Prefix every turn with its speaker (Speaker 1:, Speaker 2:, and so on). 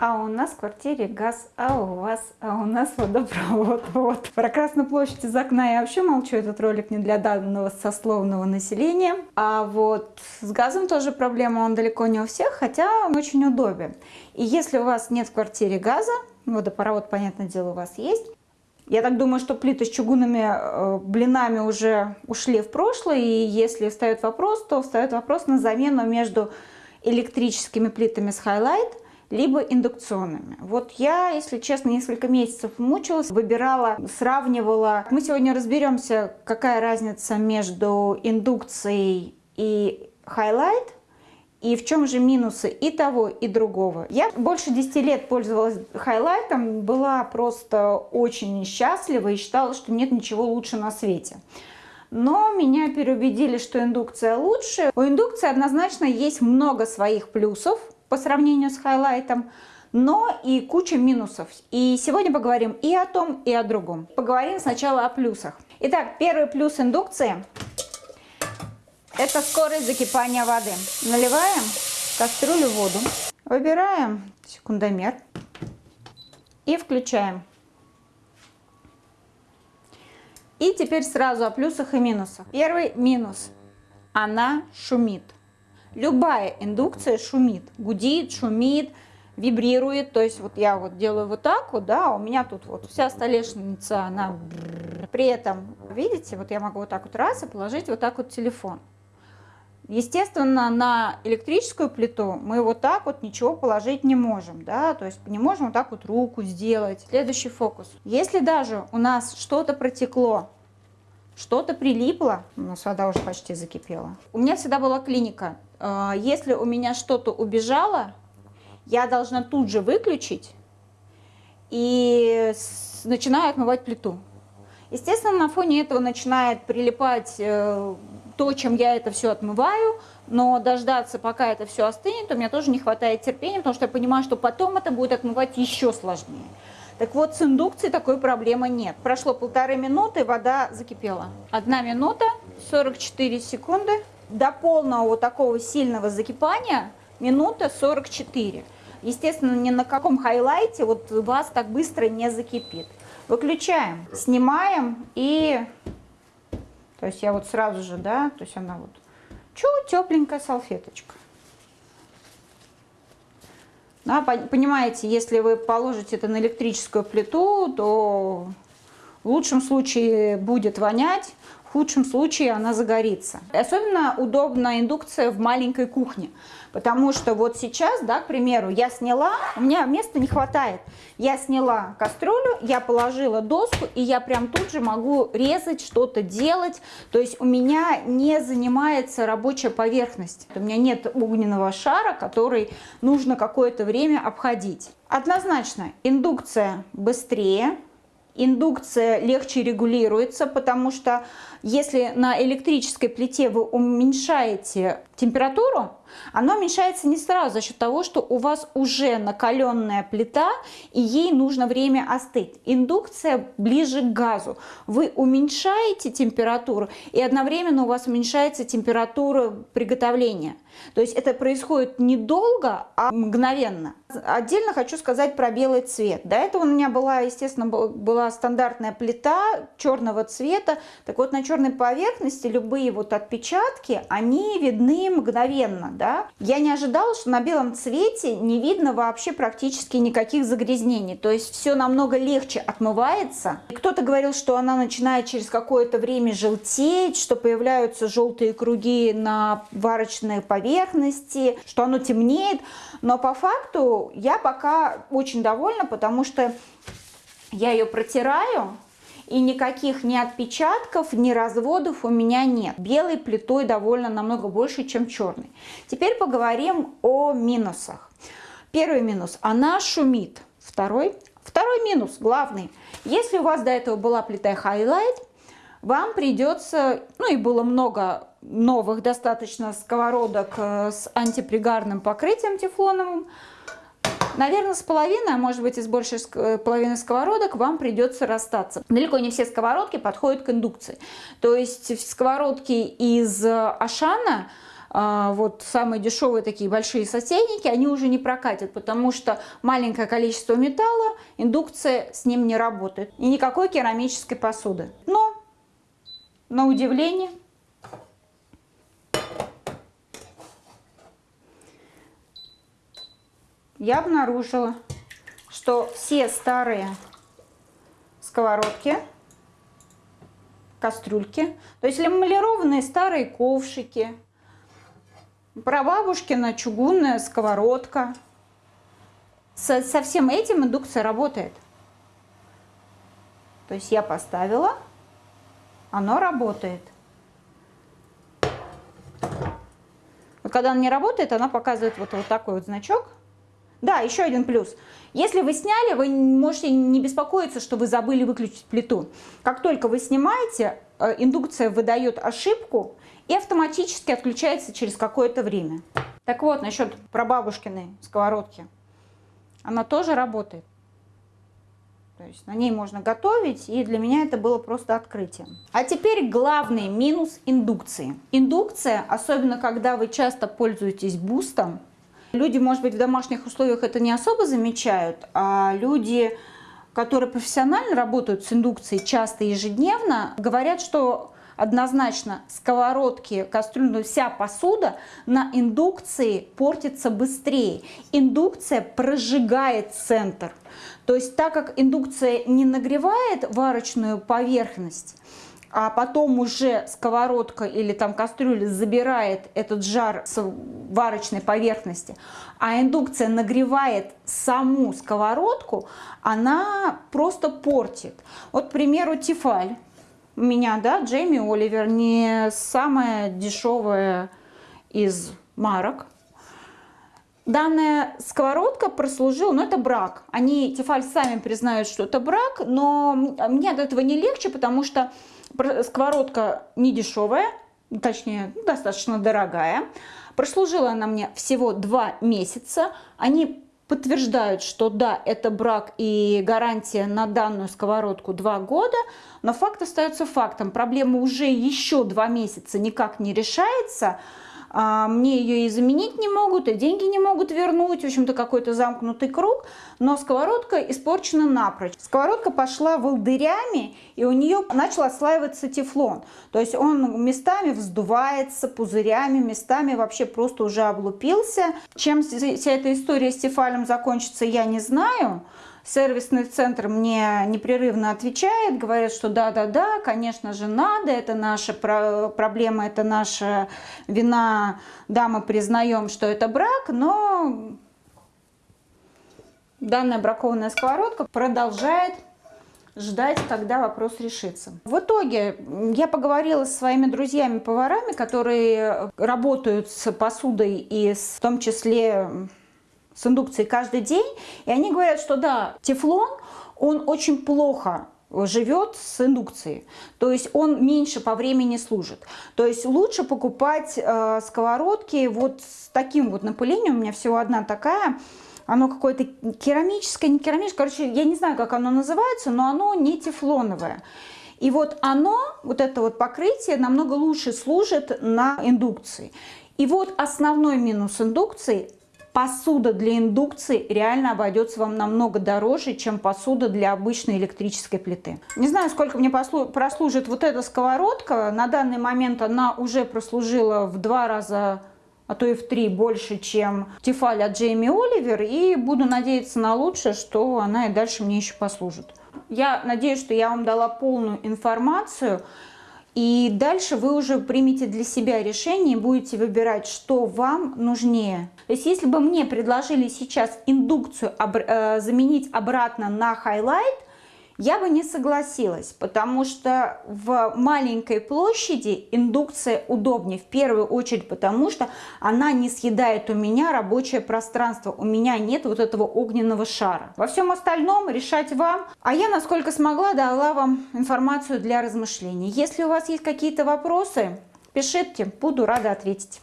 Speaker 1: А у нас в квартире газ, а у вас, а у нас водопровод. Вот. Про Красную площадь из окна я вообще молчу, этот ролик не для данного сословного населения. А вот с газом тоже проблема, он далеко не у всех, хотя он очень удобен. И если у вас нет в квартире газа, водопровод, понятное дело, у вас есть, я так думаю, что плиты с чугунными э, блинами уже ушли в прошлое, и если встает вопрос, то встает вопрос на замену между электрическими плитами с Highlight – либо индукционными. Вот я, если честно, несколько месяцев мучилась, выбирала, сравнивала. Мы сегодня разберемся, какая разница между индукцией и Highlight, и в чем же минусы и того, и другого. Я больше 10 лет пользовалась хайлайтом, была просто очень счастлива и считала, что нет ничего лучше на свете. Но меня переубедили, что индукция лучше. У индукции однозначно есть много своих плюсов, по сравнению с хайлайтом, но и куча минусов. И сегодня поговорим и о том, и о другом. Поговорим сначала о плюсах. Итак, первый плюс индукции – это скорость закипания воды. Наливаем в кастрюлю воду, выбираем секундомер и включаем. И теперь сразу о плюсах и минусах. Первый минус – она шумит. Любая индукция шумит, гудит, шумит, вибрирует. То есть вот я вот делаю вот так вот, да, у меня тут вот вся столешница, она при этом, видите, вот я могу вот так вот раз и положить вот так вот телефон. Естественно, на электрическую плиту мы вот так вот ничего положить не можем, да, то есть не можем вот так вот руку сделать. Следующий фокус. Если даже у нас что-то протекло, что-то прилипло, у нас вода уже почти закипела. У меня всегда была клиника. Э, если у меня что-то убежало, я должна тут же выключить и начинаю отмывать плиту. Естественно, на фоне этого начинает прилипать э, то, чем я это все отмываю, но дождаться, пока это все остынет, у меня тоже не хватает терпения, потому что я понимаю, что потом это будет отмывать еще сложнее. Так вот, с индукцией такой проблемы нет. Прошло полторы минуты, вода закипела. Одна минута, 44 секунды. До полного вот такого сильного закипания минута 44. Естественно, ни на каком хайлайте вот вас так быстро не закипит. Выключаем, снимаем и... То есть я вот сразу же, да, то есть она вот чуть тепленькая салфеточка. Да, понимаете, если вы положите это на электрическую плиту, то в лучшем случае будет вонять, в худшем случае она загорится. Особенно удобна индукция в маленькой кухне, потому что вот сейчас, да, к примеру, я сняла, у меня места не хватает, я сняла кастрюлю, я положила доску, и я прям тут же могу резать, что-то делать, то есть у меня не занимается рабочая поверхность, у меня нет огненного шара, который нужно какое-то время обходить. Однозначно, индукция быстрее, индукция легче регулируется, потому что если на электрической плите вы уменьшаете температуру, она уменьшается не сразу за счет того, что у вас уже накаленная плита и ей нужно время остыть. Индукция ближе к газу. Вы уменьшаете температуру и одновременно у вас уменьшается температура приготовления. То есть это происходит недолго, а мгновенно. Отдельно хочу сказать про белый цвет. До этого у меня была, естественно, была стандартная плита черного цвета. Так вот, на черной поверхности любые вот отпечатки, они видны мгновенно. Да? Я не ожидала, что на белом цвете не видно вообще практически никаких загрязнений. То есть все намного легче отмывается. Кто-то говорил, что она начинает через какое-то время желтеть, что появляются желтые круги на варочной поверхности, что оно темнеет. Но по факту я пока очень довольна, потому что я ее протираю, и никаких ни отпечатков, ни разводов у меня нет. Белой плитой довольно намного больше, чем черной. Теперь поговорим о минусах. Первый минус – она шумит. Второй, второй минус, главный. Если у вас до этого была плита Highlight, вам придется, ну и было много новых достаточно сковородок э, с антипригарным покрытием тефлоновым, Наверное, с половиной, а может быть и с большей э, половины сковородок вам придется расстаться. Далеко не все сковородки подходят к индукции. То есть сковородки из Ашана а, вот самые дешевые такие большие сотейники, они уже не прокатят, потому что маленькое количество металла, индукция с ним не работает. И никакой керамической посуды. Но, на удивление, я обнаружила, что все старые сковородки, кастрюльки, то есть эмалированные старые ковшики, прабабушкина чугунная сковородка. Со, со всем этим индукция работает. То есть я поставила, оно работает. Вот когда она не работает, она показывает вот, вот такой вот значок. Да, еще один плюс. Если вы сняли, вы можете не беспокоиться, что вы забыли выключить плиту. Как только вы снимаете, э, индукция выдает ошибку и автоматически отключается через какое-то время. Так вот, насчет прабабушкиной сковородки. Она тоже работает. То есть на ней можно готовить, и для меня это было просто открытием. А теперь главный минус индукции. Индукция, особенно когда вы часто пользуетесь бустом, Люди, может быть, в домашних условиях это не особо замечают, а люди, которые профессионально работают с индукцией часто ежедневно, говорят, что однозначно сковородки, кастрюли, вся посуда на индукции портится быстрее. Индукция прожигает центр. То есть так как индукция не нагревает варочную поверхность, а потом уже сковородка или там кастрюля забирает этот жар с варочной поверхности, а индукция нагревает саму сковородку, она просто портит. Вот, к примеру, Тефаль. У меня, да, Джейми Оливер, не самая дешевая из марок. Данная сковородка прослужила, ну это брак. Они, Тефаль, сами признают, что это брак, но мне от этого не легче, потому что сковородка не дешевая, точнее, достаточно дорогая. Прослужила она мне всего два месяца. Они подтверждают, что да, это брак и гарантия на данную сковородку два года, но факт остается фактом. Проблема уже еще два месяца никак не решается, мне ее и заменить не могут, и деньги не могут вернуть, в общем-то какой-то замкнутый круг, но сковородка испорчена напрочь. Сковородка пошла волдырями, и у нее начал отслаиваться тефлон, то есть он местами вздувается пузырями, местами вообще просто уже облупился. Чем вся эта история с тефалем закончится, я не знаю, Сервисный центр мне непрерывно отвечает, говорят, что да-да-да, конечно же надо, это наша проблема, это наша вина, да, мы признаем, что это брак, но данная бракованная сковородка продолжает ждать, когда вопрос решится. В итоге я поговорила с своими друзьями-поварами, которые работают с посудой и в том числе с индукцией каждый день, и они говорят, что да, тефлон, он очень плохо живет с индукцией. То есть он меньше по времени служит. То есть лучше покупать э, сковородки вот с таким вот напылением. У меня всего одна такая. Оно какое-то керамическое, не керамическое. Короче, я не знаю, как оно называется, но оно не тефлоновое. И вот оно, вот это вот покрытие, намного лучше служит на индукции. И вот основной минус индукции посуда для индукции реально обойдется вам намного дороже, чем посуда для обычной электрической плиты. Не знаю, сколько мне прослужит вот эта сковородка. На данный момент она уже прослужила в два раза а то и в три больше, чем Tefal от Джейми Оливер. И буду надеяться на лучшее, что она и дальше мне еще послужит. Я надеюсь, что я вам дала полную информацию. И дальше вы уже примете для себя решение и будете выбирать, что вам нужнее. То есть если бы мне предложили сейчас индукцию э, заменить обратно на Hi-Light, я бы не согласилась, потому что в маленькой площади индукция удобнее. В первую очередь потому, что она не съедает у меня рабочее пространство. У меня нет вот этого огненного шара. Во всем остальном решать вам. А я, насколько смогла, дала вам информацию для размышлений. Если у вас есть какие-то вопросы, пишите, буду рада ответить.